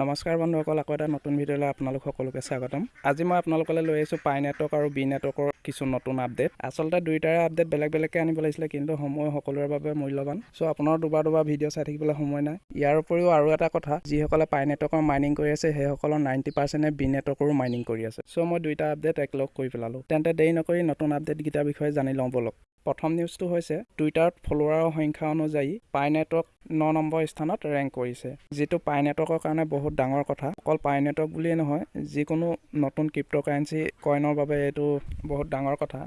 নমস্কাৰ বন্ধুসকল আকৌ এটা নতুন ভিডিঅ'লৈ আপোনালোক সকলোকে স্বাগতম। আজি মই আপোনালোকলৈ লৈ আহিছোঁ পাই নেটৱৰ্ক আৰু বি নেটৱৰ্কৰ কিছু নতুন আপডেট। আচলতে দুইটাৰে আপডেট বেলেগ বেলেগকৈ আনিব লাগিছিলে কিন্তু সময় সকলোৰে বাবে মূল্যৱান। চ' আপোনাৰ দুবাৰ দুবাৰ ভিডিঅ' চাই থাকিবলৈ সময় নাই। ইয়াৰ উপৰিও আৰু এটা কথা যিসকলে পাই নেটৱৰ্কৰ মাইনিং কৰি আছে সেইসকলৰ নাইণ্টি পাৰ্চেণ্টে বি নেটৱৰ্কৰো মাইনিং কৰি আছে। চ' মই দুইটা আপডেট একলগ কৰি পেলালোঁ। তেন্তে দেৰি নকৰি নতুন আপডেটকেইটাৰ বিষয়ে জানি লওঁ বলক। প্ৰথম নিউজটো হৈছে টুইটাৰত ফলোৱাৰৰ সংখ্যা অনুযায়ী পাই নেটৱৰ্ক ন নম্বৰ স্থানত ৰেংক কৰিছে। যিটো পাই নেটৱৰ্কৰ কাৰণে বহুত ডাঙৰ কথা। অকল পাই নেটৱৰ্ক বুলিয়েই নহয় যিকোনো নতুন ক্ৰিপ্ট'কাৰেঞ্চি কইনৰ বাবে এইটো বহুত ডাঙৰ কথা।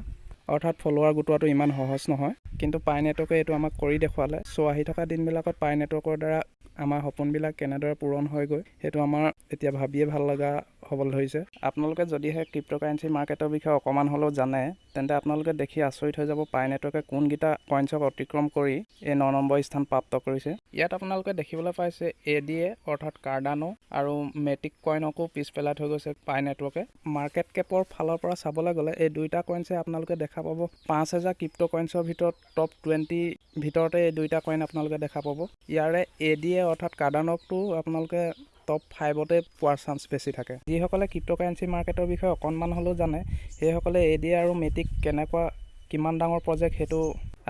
অৰ্থাৎ ফলোৱাৰ গোটোৱাটো ইমান সহজ নহয়। কিন্তু পাই নেটৱৰ্কে এইটো আমাক কৰি দেখুৱালে। চ' আহি থকা দিনবিলাকত পাই নেটৱৰ্কৰ দ্বাৰা আমাৰ সপোনবিলাক কেনেদৰে পূৰণ হয়গৈ সেইটো আমাৰ এতিয়া ভাবিয়ে ভাল লগা হ'বলৈ ধৰিছে আপোনালোকে যদিহে ক্ৰিপ্ট'কাৰেঞ্চি মাৰ্কেটৰ বিষয়ে অকণমান হ'লেও জানে তেন্তে আপোনালোকে দেখি আচৰিত হৈ যাব পাই নেটৱৰ্কে কোনকেইটা কইনছক অতিক্ৰম কৰি এই ন নম্বৰ স্থান প্ৰাপ্ত কৰিছে। ইয়াত আপোনালোকে দেখিবলৈ পাইছে এ ডি এ অৰ্থাৎ কাৰ্ডানো আৰু মেটিক কইনকো পিছ পেলাই থৈ গৈছে পাই নেটৱৰ্কে মাৰ্কেট কেপৰ ফালৰ পৰা চাবলৈ গ'লে এই দুইটা কইনছে আপোনালোকে দেখা পাব পাঁচ হেজাৰ ক্ৰিপ্ট' কইনছৰ ভিতৰত টপ টুৱেণ্টি ভিতৰতে এই দুইটা কইন আপোনালোকে দেখা পাব। ইয়াৰে এ ডি এ অৰ্থাৎ কাৰ্ডানকটো আপোনালোকে টপ ফাইভতে পোৱাৰ চান্স বেছি থাকে। যিসকলে ক্ৰিপ্ট'কাৰেঞ্চি মাৰ্কেটৰ বিষয়ে অকণমান হ'লেও জানে সেইসকলে এ ডি আৰু মেটিক কেনেকুৱা কিমান ডাঙৰ প্ৰজেক্ট সেইটো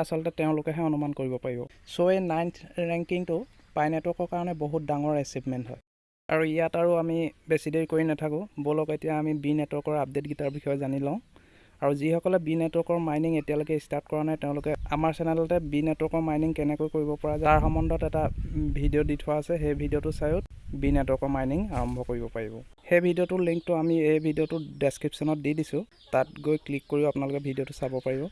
আচলতে তেওঁলোকেহে অনুমান কৰিব পাৰিব। চ' এই নাইন্থ ৰেংকিংটো পাই নেটৱৰ্কৰ কাৰণে বহুত ডাঙৰ এচিভমেণ্ট হয়। আৰু ইয়াত আৰু আমি বেছি দেৰি কৰি নাথাকোঁ ব'লক এতিয়া আমি বি নেটৱৰ্কৰ আপডেটকেইটাৰ বিষয়ে জানি লওঁ। আৰু যিসকলে বি নেটৱৰ্কৰ মাইনিং এতিয়ালৈকে ষ্টাৰ্ট কৰা নাই তেওঁলোকে আমাৰ চেনেলতে বি নেটৱৰ্কৰ মাইনিং কেনেকৈ কৰিব পৰা যায় তাৰ সম্বন্ধত এটা ভিডিঅ' দি থোৱা আছে। সেই ভিডিঅ'টো চায়ো বি নেটৱৰ্কৰ মাইনিং আৰম্ভ কৰিব পাৰিব। সেই ভিডিঅ'টোৰ লিংকটো আমি এই ভিডিঅ'টোৰ ডেছক্ৰিপশ্যনত দি দিছোঁ। তাত গৈ ক্লিক কৰিও আপোনালোকে ভিডিঅ'টো চাব পাৰিব।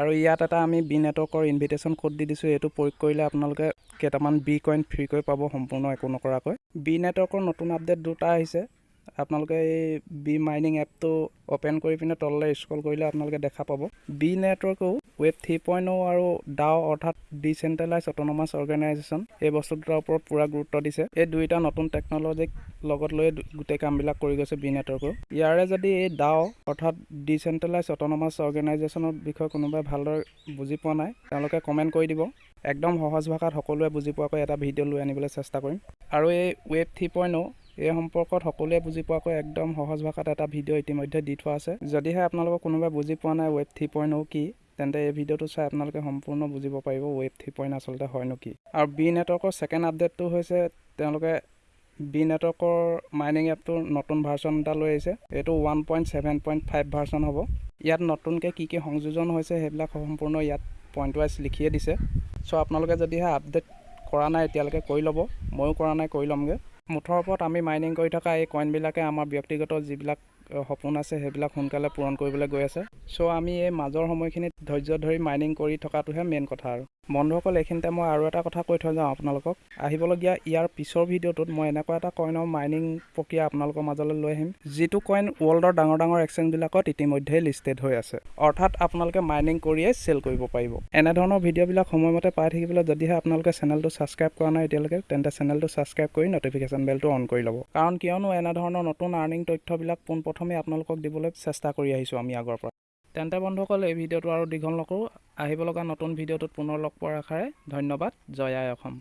আৰু ইয়াত এটা আমি বি নেটৱৰ্কৰ ইনভিটেশ্যন কোড দি দিছোঁ। এইটো প্ৰয়োগ কৰিলে আপোনালোকে কেইটামান বি কইন ফ্ৰীকৈ পাব সম্পূৰ্ণ একো নকৰাকৈ। বি নেটৱৰ্কৰ নতুন আপডেট দুটা আহিছে। আপোনালোকে এই বি মাইনিং এপটো অ'পেন কৰি পিনে তললৈ স্ক্ৰল কৰিলে আপোনালোকে দেখা পাব। বি নেটৱৰ্কেও ৱেব থ্ৰী পইণ্ট অ' আৰু ডাও অৰ্থাৎ ডিচেণ্ট্ৰেলাইজ অট'নমাছ অৰ্গেনাইজেশ্যন এই বস্তু দুটাৰ ওপৰত পূৰা গুৰুত্ব দিছে। এই দুইটা নতুন টেকন'লজিক লগত লৈ গোটেই কামবিলাক কৰি গৈছে বি নেটৱৰ্কেও ইয়াৰে যদি এই ডাও অৰ্থাৎ ডিচেণ্ট্ৰেলাইজ অট'নমাছ অৰ্গেনাইজেশ্যনৰ বিষয়ে কোনোবাই ভালদৰে বুজি পোৱা নাই তেওঁলোকে কমেণ্ট কৰি দিব। একদম সহজ ভাষাত সকলোৱে বুজি পোৱাকৈ এটা ভিডিঅ' লৈ আনিবলৈ চেষ্টা কৰিম। আৰু এই ৱেব থ্ৰী পইণ্ট অ' এই সম্পৰ্কত সকলোৱে বুজি পোৱাকৈ একদম সহজ ভাষাত এটা ভিডিঅ' ইতিমধ্যে দি থোৱা আছে। যদিহে আপোনালোকক কোনোবাই বুজি পোৱা নাই ৱেব থ্ৰী পইণ্ট কি তেন্তে এই ভিডিঅ'টো চাই আপোনালোকে সম্পূৰ্ণ বুজিব পাৰিব ৱেব থ্ৰী পইণ্ট আচলতে হয়নো কি। আৰু বি নেটৱৰ্কৰ ছেকেণ্ড আপডেটটো হৈছে তেওঁলোকে বি নেটৱৰ্কৰ মাইনিং এপটোৰ নতুন ভাৰ্চন এটা লৈ আহিছে। এইটো one point seven point five version হ'ব। ইয়াত নতুনকৈ কি কি সংযোজন হৈছে সেইবিলাক সম্পূৰ্ণ ইয়াত পইণ্ট ৱাইজ লিখিয়ে দিছে। চ' আপোনালোকে যদিহে আপডেট কৰা নাই এতিয়ালৈকে কৰি ল'ব। ময়ো কৰা নাই কৰি ল'মগৈ। মুঠৰ ওপৰত আমি মাইনিং কৰি থকা এই কইনবিলাকে আমাৰ ব্যক্তিগত যিবিলাক সপোন আছে সেইবিলাক সোনকালে পূৰণ কৰিবলৈ গৈ আছে। চ' আমি এই মাজৰ সময়খিনিত ধৈৰ্য ধৰি মাইনিং কৰি থকাটোহে মেইন কথা আৰু। বন্ধুসকল এইখিনিতে মই আৰু এটা কথা কৈ থৈ যাওঁ আপোনালোকক। আহিবলগীয়া ইয়াৰ পিছৰ ভিডিঅ'টোত মই এনেকুৱা এটা কইনৰ মাইনিং প্ৰক্ৰিয়া আপোনালোকৰ মাজলৈ লৈ আহিম। যিটো কইন ৱৰ্ল্ডৰ ডাঙৰ ডাঙৰ এক্সচেঞ্জবিলাকত ইতিমধ্যেই লিষ্টেড হৈ আছে। অৰ্থাৎ আপোনালোকে মাইনিং কৰিয়ে চেল কৰিব পাৰিব। এনেধৰণৰ ভিডিঅ'বিলাক সময়মতে পাই থাকিবলৈ যদিহে আপোনালোকে চেনেলটো ছাবস্ক্ৰাইব কৰা নাই এতিয়ালৈকে তেন্তে চেনেলটো ছাবস্ক্ৰাইব কৰি নটিফিকেশ্যন বেলটো অন কৰি ল'ব। কাৰণ কিয়নো এনেধৰণৰ নতুন আৰ্নিং তথ্যবিলাক পোনপ্ৰথমে আপোনালোকক দিবলৈ চেষ্টা কৰি আহিছোঁ আমি আগৰ পৰা। তেন্তে বন্ধুসকল এই ভিডিঅ'টো আৰু দীঘল নকৰোঁ। আহিব লগা নতুন ভিডিঅ'টোত পুনৰ লগ পোৱাৰ আশাৰে ধন্যবাদ। জয় আই অসম।